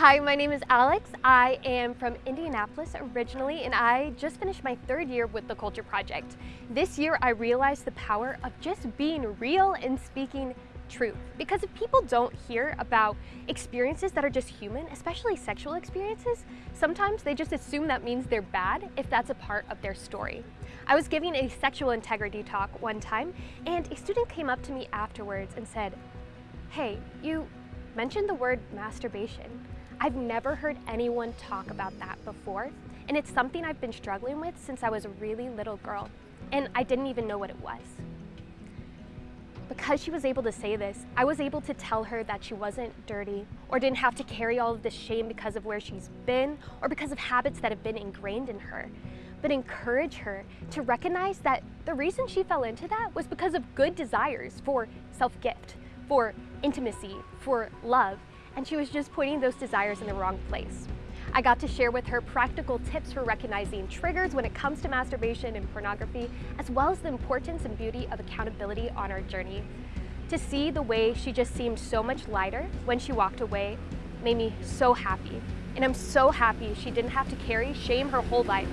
Hi, my name is Alex. I am from Indianapolis originally, and I just finished my third year with the Culture Project. This year, I realized the power of just being real and speaking truth. Because if people don't hear about experiences that are just human, especially sexual experiences, sometimes they just assume that means they're bad if that's a part of their story. I was giving a sexual integrity talk one time, and a student came up to me afterwards and said, hey, you mentioned the word masturbation. I've never heard anyone talk about that before, and it's something I've been struggling with since I was a really little girl, and I didn't even know what it was. Because she was able to say this, I was able to tell her that she wasn't dirty or didn't have to carry all of this shame because of where she's been or because of habits that have been ingrained in her, but encourage her to recognize that the reason she fell into that was because of good desires for self-gift, for intimacy, for love, and she was just pointing those desires in the wrong place. I got to share with her practical tips for recognizing triggers when it comes to masturbation and pornography, as well as the importance and beauty of accountability on our journey. To see the way she just seemed so much lighter when she walked away made me so happy. And I'm so happy she didn't have to carry shame her whole life.